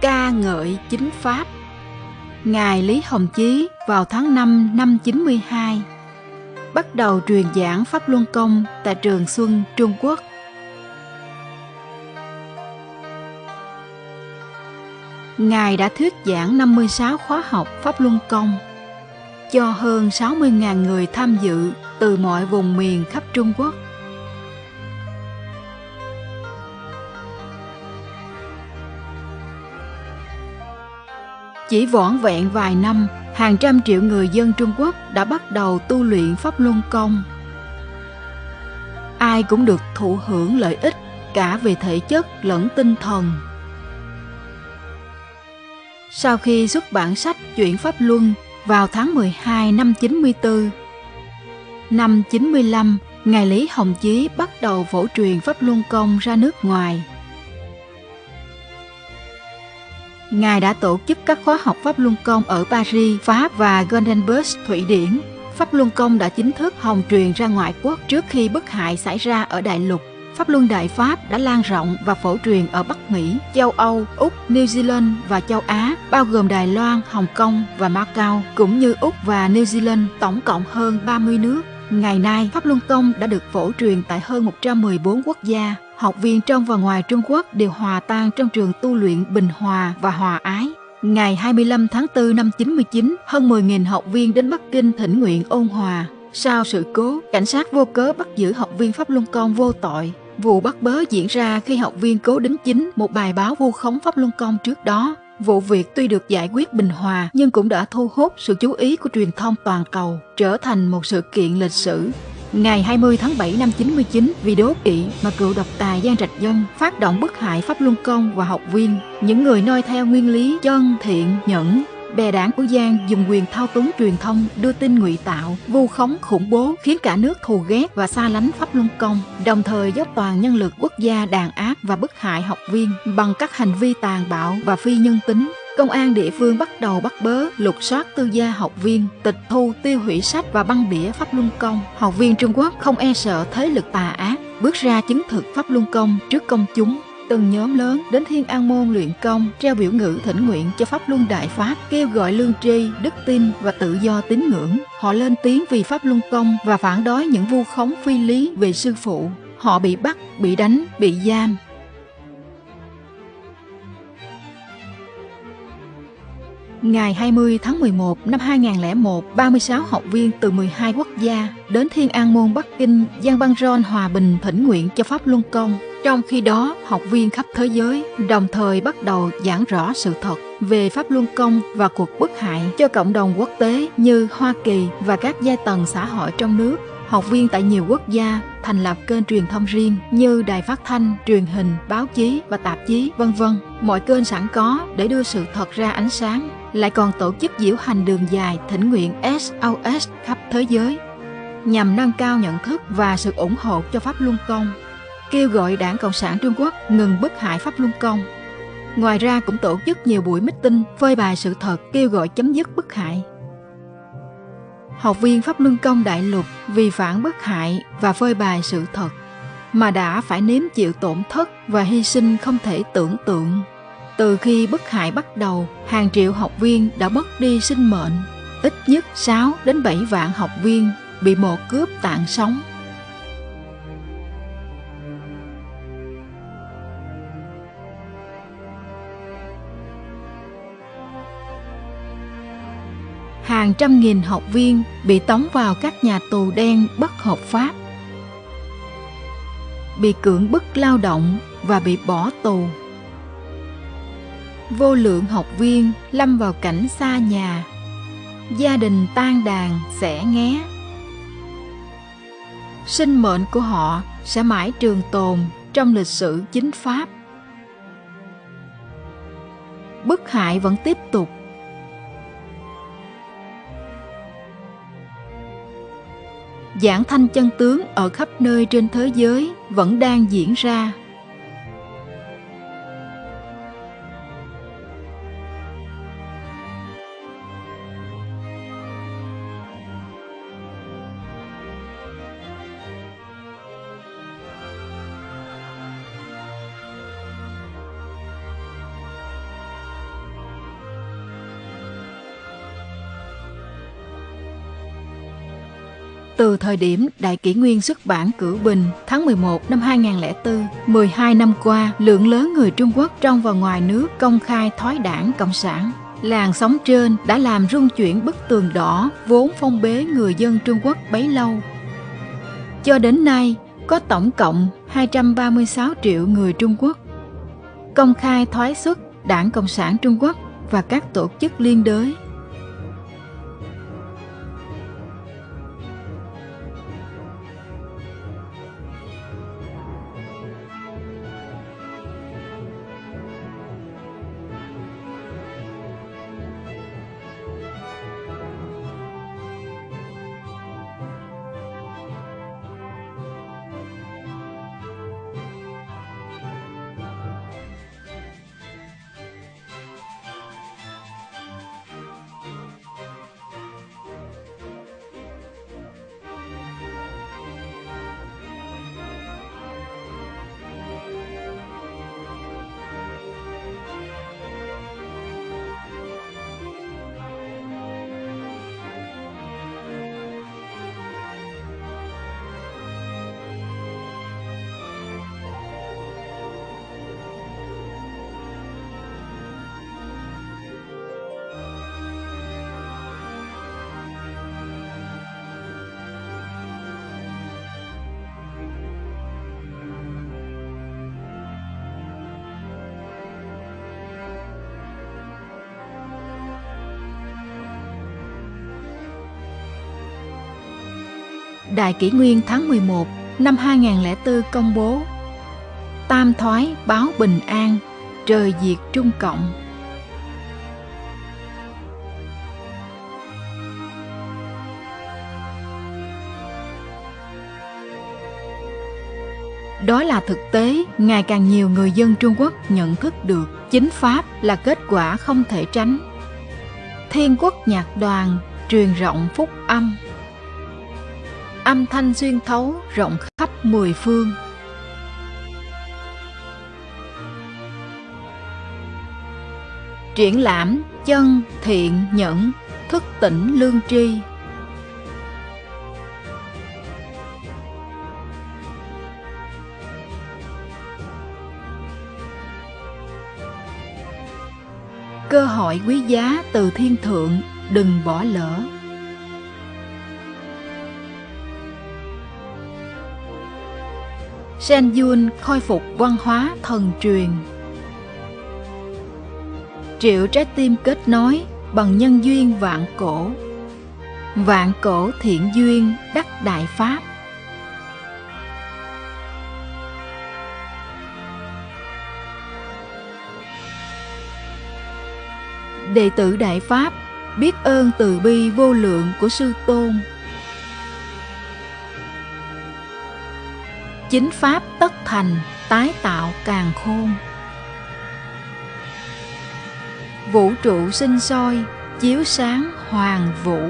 ca ngợi chính pháp Ngài Lý Hồng Chí vào tháng 5 năm 92 bắt đầu truyền giảng Pháp Luân Công tại Trường Xuân, Trung Quốc. Ngài đã thuyết giảng 56 khóa học Pháp Luân Công cho hơn 60.000 người tham dự từ mọi vùng miền khắp Trung Quốc. Chỉ vỏn vẹn vài năm, hàng trăm triệu người dân Trung Quốc đã bắt đầu tu luyện Pháp Luân Công. Ai cũng được thụ hưởng lợi ích cả về thể chất lẫn tinh thần. Sau khi xuất bản sách Chuyển Pháp Luân vào tháng 12 năm 94, năm 95, Ngài Lý Hồng Chí bắt đầu phổ truyền Pháp Luân Công ra nước ngoài – Ngài đã tổ chức các khóa học Pháp Luân Công ở Paris, Pháp và Gothenburg, Thụy Điển. Pháp Luân Công đã chính thức hồng truyền ra ngoại quốc trước khi bức hại xảy ra ở đại lục. Pháp Luân Đại Pháp đã lan rộng và phổ truyền ở Bắc Mỹ, châu Âu, Úc, New Zealand và châu Á, bao gồm Đài Loan, Hồng Kông và Macau, cũng như Úc và New Zealand, tổng cộng hơn 30 nước. Ngày nay, Pháp Luân Công đã được phổ truyền tại hơn 114 quốc gia, học viên trong và ngoài Trung Quốc đều hòa tan trong trường tu luyện Bình Hòa và Hòa Ái. Ngày 25 tháng 4 năm 99, hơn 10.000 học viên đến Bắc Kinh thỉnh nguyện ôn hòa. Sau sự cố, cảnh sát vô cớ bắt giữ học viên Pháp Luân Công vô tội. Vụ bắt bớ diễn ra khi học viên cố đính chính một bài báo vu khống Pháp Luân Công trước đó. Vụ việc tuy được giải quyết bình hòa nhưng cũng đã thu hút sự chú ý của truyền thông toàn cầu, trở thành một sự kiện lịch sử. Ngày 20 tháng 7 năm 99, vì đố kỵ mà cựu độc tài Giang Trạch Dân phát động bức hại Pháp Luân Công và học viên. Những người noi theo nguyên lý chân, thiện, nhẫn, bè đảng của Giang dùng quyền thao túng truyền thông đưa tin ngụy tạo, vu khống khủng bố khiến cả nước thù ghét và xa lánh Pháp Luân Công, đồng thời dốc toàn nhân lực quốc gia đàn áp và bức hại học viên bằng các hành vi tàn bạo và phi nhân tính công an địa phương bắt đầu bắt bớ, lục soát tư gia học viên, tịch thu, tiêu hủy sách và băng đĩa Pháp Luân Công. Học viên Trung Quốc không e sợ thế lực tà ác, bước ra chứng thực Pháp Luân Công trước công chúng. Từng nhóm lớn đến Thiên An Môn luyện công, treo biểu ngữ thỉnh nguyện cho Pháp Luân Đại Pháp, kêu gọi lương tri, đức tin và tự do tín ngưỡng. Họ lên tiếng vì Pháp Luân Công và phản đối những vu khống phi lý về sư phụ. Họ bị bắt, bị đánh, bị giam, Ngày 20 tháng 11 năm 2001, 36 học viên từ 12 quốc gia đến Thiên An Môn Bắc Kinh, Giang Băng Ron Hòa Bình thỉnh nguyện cho Pháp Luân Công. Trong khi đó, học viên khắp thế giới đồng thời bắt đầu giảng rõ sự thật về Pháp Luân Công và cuộc bức hại cho cộng đồng quốc tế như Hoa Kỳ và các giai tầng xã hội trong nước học viên tại nhiều quốc gia thành lập kênh truyền thông riêng như đài phát thanh, truyền hình, báo chí và tạp chí, vân vân. Mọi kênh sẵn có để đưa sự thật ra ánh sáng, lại còn tổ chức diễu hành đường dài thỉnh nguyện SOS khắp thế giới nhằm nâng cao nhận thức và sự ủng hộ cho Pháp Luân Công, kêu gọi Đảng Cộng sản Trung Quốc ngừng bức hại Pháp Luân Công. Ngoài ra cũng tổ chức nhiều buổi meeting phơi bày sự thật kêu gọi chấm dứt bức hại học viên Pháp Luân Công Đại Lục vì phản bức hại và phơi bày sự thật mà đã phải nếm chịu tổn thất và hy sinh không thể tưởng tượng. Từ khi bức hại bắt đầu, hàng triệu học viên đã mất đi sinh mệnh. Ít nhất 6 đến 7 vạn học viên bị mồ cướp tạng sống hàng trăm nghìn học viên bị tống vào các nhà tù đen bất hợp pháp, bị cưỡng bức lao động và bị bỏ tù. Vô lượng học viên lâm vào cảnh xa nhà, gia đình tan đàn sẽ nghé. Sinh mệnh của họ sẽ mãi trường tồn trong lịch sử chính pháp. Bức hại vẫn tiếp tục giảng thanh chân tướng ở khắp nơi trên thế giới vẫn đang diễn ra. Từ thời điểm Đại Kỷ Nguyên xuất bản Cửu Bình tháng 11 năm 2004, 12 năm qua, lượng lớn người Trung Quốc trong và ngoài nước công khai thói đảng Cộng sản. Làn sóng trên đã làm rung chuyển bức tường đỏ vốn phong bế người dân Trung Quốc bấy lâu. Cho đến nay, có tổng cộng 236 triệu người Trung Quốc công khai thoái xuất Đảng Cộng sản Trung Quốc và các tổ chức liên đới Đại kỷ nguyên tháng 11 năm 2004 công bố Tam thoái báo bình an, trời diệt Trung Cộng. Đó là thực tế ngày càng nhiều người dân Trung Quốc nhận thức được chính pháp là kết quả không thể tránh. Thiên quốc nhạc đoàn truyền rộng phúc âm âm thanh xuyên thấu rộng khắp mười phương. Triển lãm, chân, thiện, nhẫn, thức tỉnh, lương tri cơ hội quý giá từ thiên thượng, đừng bỏ lỡ Sen Yun khôi phục văn hóa thần truyền. Triệu trái tim kết nối bằng nhân duyên vạn cổ. Vạn cổ thiện duyên đắc đại pháp. Đệ tử Đại Pháp biết ơn từ bi vô lượng của Sư Tôn chính pháp tất thành, tái tạo càng khôn. Vũ trụ sinh soi chiếu sáng hoàng vũ.